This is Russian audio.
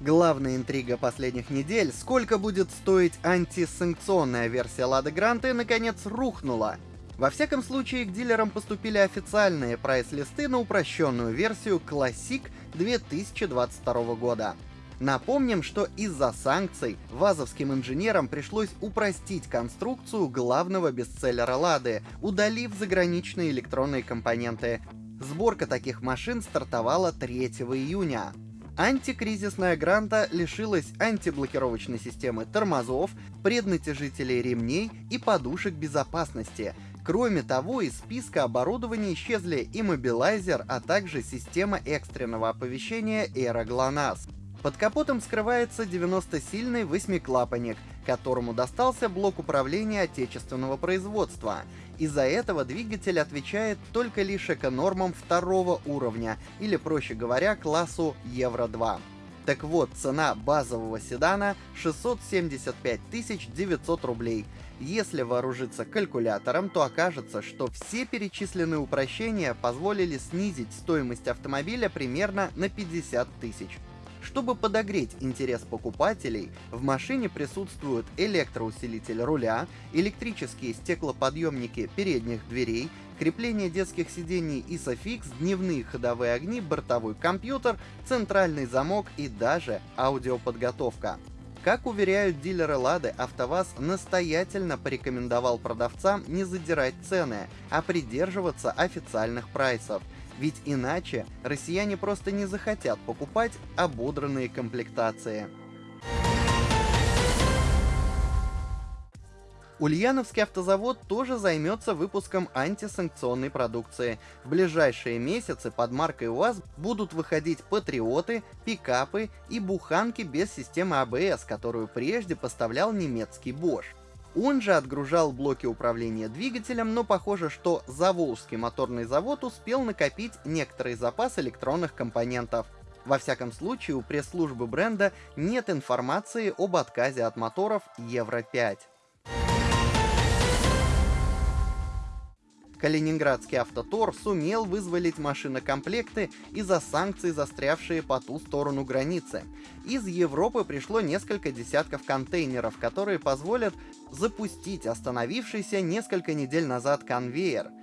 Главная интрига последних недель, сколько будет стоить антисанкционная версия Лады Гранты, наконец рухнула. Во всяком случае, к дилерам поступили официальные прайс-листы на упрощенную версию Classic 2022 года. Напомним, что из-за санкций вазовским инженерам пришлось упростить конструкцию главного бестселлера Лады, удалив заграничные электронные компоненты. Сборка таких машин стартовала 3 июня. Антикризисная гранта лишилась антиблокировочной системы тормозов, преднатяжителей ремней и подушек безопасности. Кроме того, из списка оборудования исчезли иммобилайзер, а также система экстренного оповещения Era GLONASS. Под капотом скрывается 90-сильный восьмиклапанник, которому достался блок управления отечественного производства. Из-за этого двигатель отвечает только лишь эконормам второго уровня, или проще говоря, классу Евро-2. Так вот, цена базового седана 675 900 рублей. Если вооружиться калькулятором, то окажется, что все перечисленные упрощения позволили снизить стоимость автомобиля примерно на 50 тысяч. Чтобы подогреть интерес покупателей, в машине присутствуют электроусилитель руля, электрические стеклоподъемники передних дверей, крепление детских сидений ISOFIX, дневные ходовые огни, бортовой компьютер, центральный замок и даже аудиоподготовка. Как уверяют дилеры Лады, АвтоВАЗ настоятельно порекомендовал продавцам не задирать цены, а придерживаться официальных прайсов – ведь иначе россияне просто не захотят покупать ободранные комплектации. Ульяновский автозавод тоже займется выпуском антисанкционной продукции. В ближайшие месяцы под маркой УАЗ будут выходить патриоты, пикапы и буханки без системы АБС, которую прежде поставлял немецкий Bosch. Он же отгружал блоки управления двигателем, но похоже, что Заволжский моторный завод успел накопить некоторый запас электронных компонентов. Во всяком случае, у пресс-службы бренда нет информации об отказе от моторов Евро-5. Калининградский автотор сумел вызволить машинокомплекты из-за санкций, застрявшие по ту сторону границы. Из Европы пришло несколько десятков контейнеров, которые позволят запустить остановившийся несколько недель назад конвейер —